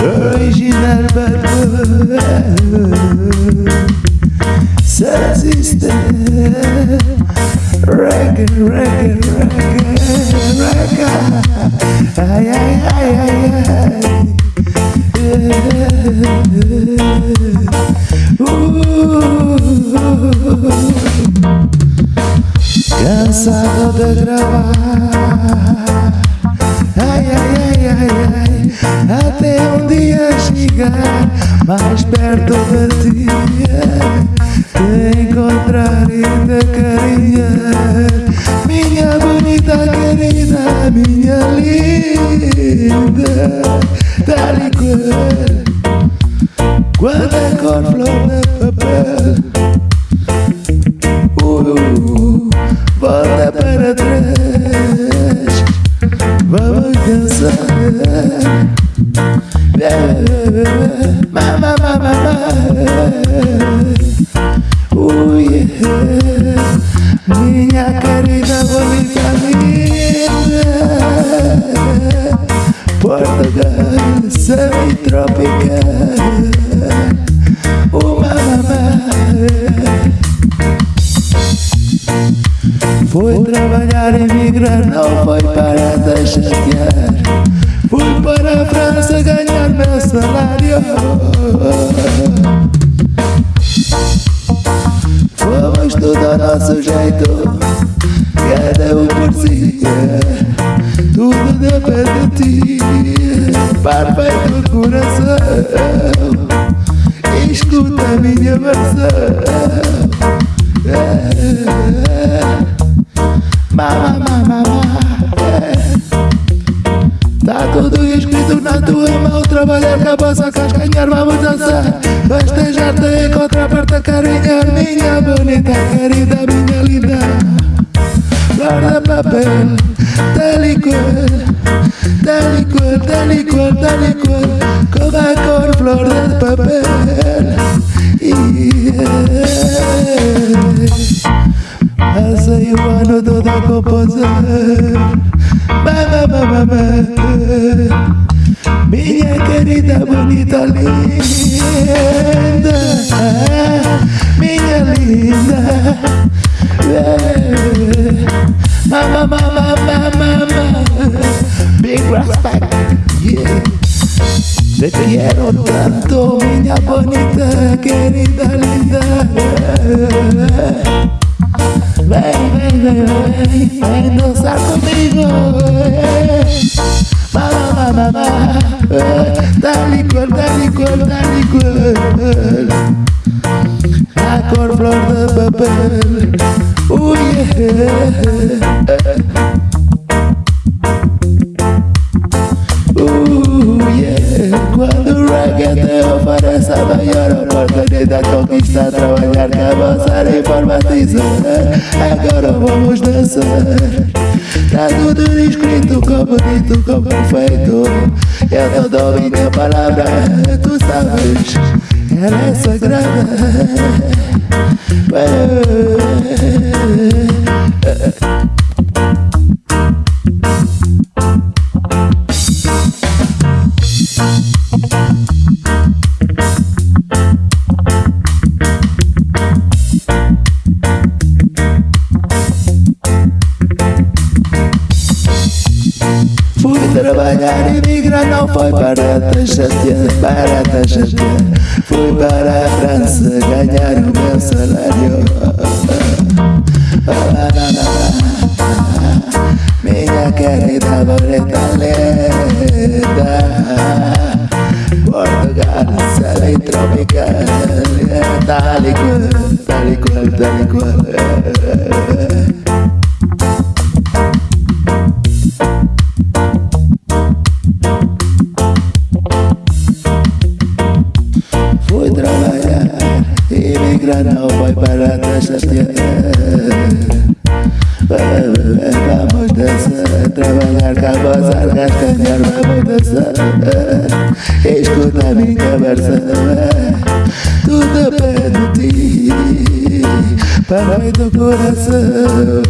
Original bad Subsystem Reggae, reggae, reggae, reggae. Ay, ay, ay, ay Cansado de gravar. Ai, ai, ai, ai, ai. Até um dia chegar Mais perto de ti. Te encontrar e te carinhar Minha bonita querida Minha linda. Tal e qual Quando cor flor de papel. Uh, Volta para trás Vamos dançar Mama, mama, mama uh, yeah. Minha querida bonita linda. Portugal, semi-tropical Foi trabalhar, emigrar, não foi para chatear Fui para a França ganhar meu salário. Fomos tudo ao nosso jeito Cada um por si. Tudo depende de ti. Perfeito coração tudo escrito na tua mão. Trabalhar com a vossa cascanhar Vamos dançar Festejar-te encontrar Para carinhar Minha bonita querida Minha linda. Flor de papel Tal e qual Tal e qual, tal e qual, tal e qual Como a cor flor de papel. Yeah. Passei o ano todo a composar bonita, linda Minha linda Mama, mama, mama, mama Big respect, yeah. Te quiero tanto, minha bonita, querida, linda Vem, vem, vem, vem, vem dançar comigo Mama, mama, mama Dá-lhe cor, cor A cor flor de papel. Oh yeah yeah Quando o reggae te oferece a maior oportunidade Conquista trabalhar com a vossa informatiza Agora vamos dançar Tá tudo escrito como dito, como feito Eu não dou minha palavra, tu sabes. Ela é sagrada Fui trabalhar e migrar, não foi para chatear, para chatear Fui para a França ganhar o meu salário. Minha querida linda Portugal, semi tropical Tal e qual, tal e qual, tal e qual não foi para te chatear Vamos dançar, trabalhar cá posso arcar ganhar vamos dançar. Escuta a minha versão Tudo depende de ti Pai do coração.